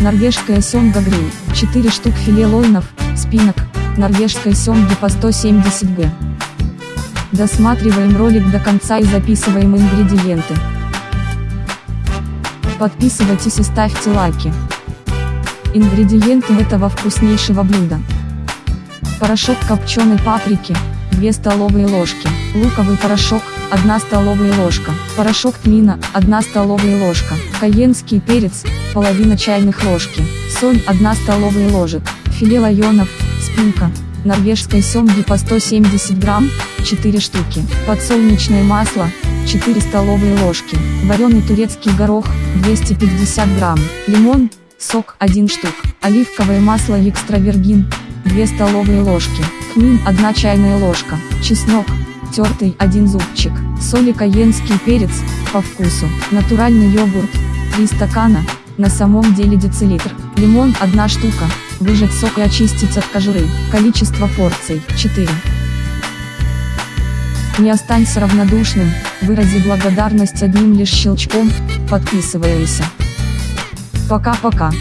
Норвежская семга гриль, 4 штук филе лойнов, спинок, норвежской семги по 170 г. Досматриваем ролик до конца и записываем ингредиенты. Подписывайтесь и ставьте лайки. Ингредиенты этого вкуснейшего блюда. Порошок копченой паприки, 2 столовые ложки, луковый порошок, 1 столовая ложка, порошок тмина, 1 столовая ложка, каенский перец, половина чайных ложки, соль 1 столовая ложек, филе лайонов, спинка, норвежской семги по 170 грамм, 4 штуки, подсолнечное масло, 4 столовые ложки, вареный турецкий горох, 250 грамм, лимон, сок 1 штук, оливковое масло экстравергин, 2 столовые ложки, хмель 1 чайная ложка, чеснок, тертый 1 зубчик, соль и каенский перец, по вкусу, натуральный йогурт, 3 стакана, на самом деле децилитр, лимон 1 штука, выжать сок и очистить от кожуры, количество порций 4. Не останься равнодушным, вырази благодарность одним лишь щелчком, подписывайся. Пока-пока.